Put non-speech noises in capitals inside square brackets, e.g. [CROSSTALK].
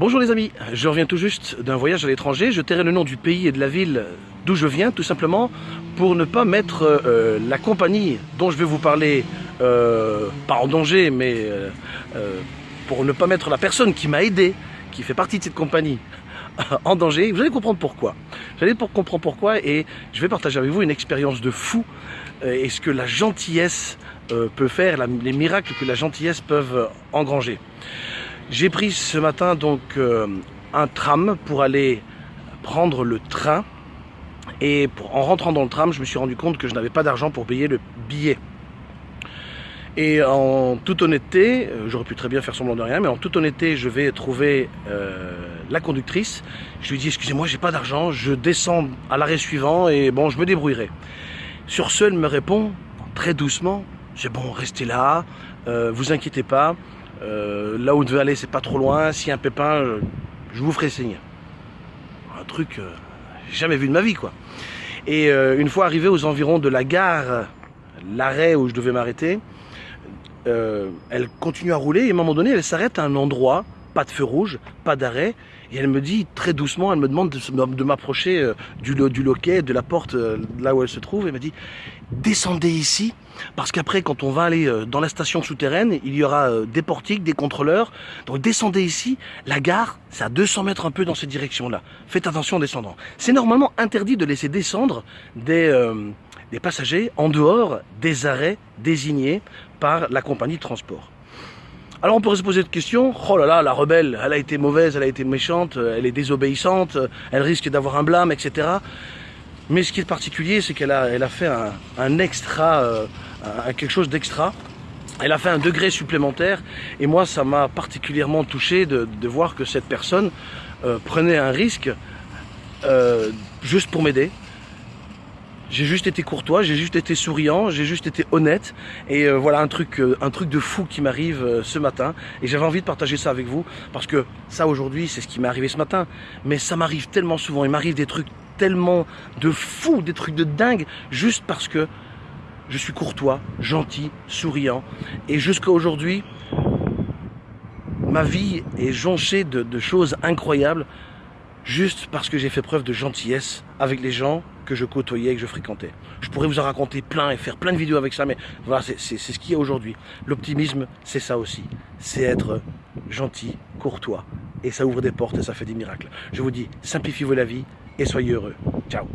Bonjour les amis, je reviens tout juste d'un voyage à l'étranger. Je tairai le nom du pays et de la ville d'où je viens, tout simplement pour ne pas mettre euh, la compagnie dont je vais vous parler, euh, pas en danger, mais euh, pour ne pas mettre la personne qui m'a aidé, qui fait partie de cette compagnie, [LAUGHS] en danger. Vous allez comprendre pourquoi. Vous allez comprendre pourquoi et je vais partager avec vous une expérience de fou et ce que la gentillesse peut faire, les miracles que la gentillesse peuvent engranger. J'ai pris ce matin donc euh, un tram pour aller prendre le train et en rentrant dans le tram je me suis rendu compte que je n'avais pas d'argent pour payer le billet. Et en toute honnêteté, euh, j'aurais pu très bien faire semblant de rien, mais en toute honnêteté, je vais trouver euh, la conductrice. Je lui dis, excusez-moi, j'ai pas d'argent, je descends à l'arrêt suivant et bon, je me débrouillerai. Sur ce, elle me répond très doucement, c'est bon, restez là, vous inquiétez pas, euh, là où vous devez aller, c'est pas trop loin. A un pépin, je, vous ferai signe. Un truc, euh, jamais vu de ma vie, quoi. Et euh, une fois arrivé aux environs de la gare, l'arrêt où je devais m'arrêter, elle continue à rouler et à un moment donné, elle s'arrête à un endroit, pas de feu rouge, pas d'arrêt, et elle me dit très doucement, elle me demande de, m'approcher du, du, loquet, de la porte là où elle se trouve, elle me dit descendez ici, parce qu'après, quand on va aller euh, dans la station souterraine, il y aura euh, des portiques, des contrôleurs. Donc descendez ici. La gare, c'est à 200 mètres un peu dans cette direction-là. Faites attention en descendant. C'est normalement interdit de laisser descendre des, euh, des passagers en dehors des arrêts désignés par la compagnie de transport. Alors on pourrait se poser cette question, oh là là, la rebelle, elle a été mauvaise, elle a été méchante, elle est désobéissante, elle risque d'avoir un blâme, etc. Mais ce qui est particulier, c'est qu'elle a, fait un, extra, euh, quelque chose d'extra. Elle a fait un degré supplémentaire et moi ça m'a particulièrement touché de, voir que cette personne euh, prenait un risque euh, juste pour m'aider. J'ai juste été courtois, j'ai juste été souriant, j'ai juste été honnête. Et voilà un truc, un truc de fou qui m'arrive ce matin. Et j'avais envie de partager ça avec vous parce que ça aujourd'hui c'est ce qui m'est arrivé ce matin. Mais ça m'arrive tellement souvent, il m'arrive des trucs tellement de fou, des trucs de dingue, juste parce que je suis courtois, gentil, souriant. Et jusqu'à aujourd'hui, ma vie est jonchée de, choses incroyables, juste parce que j'ai fait preuve de gentillesse avec les gens que je côtoyais, que je fréquentais. Je pourrais vous en raconter plein et faire plein de vidéos avec ça, mais voilà, c'est ce qu'il y a aujourd'hui. L'optimisme, c'est ça aussi. C'est être gentil, courtois. Et ça ouvre des portes et ça fait des miracles. Je vous dis, simplifiez-vous la vie, et soyez heureux. Ciao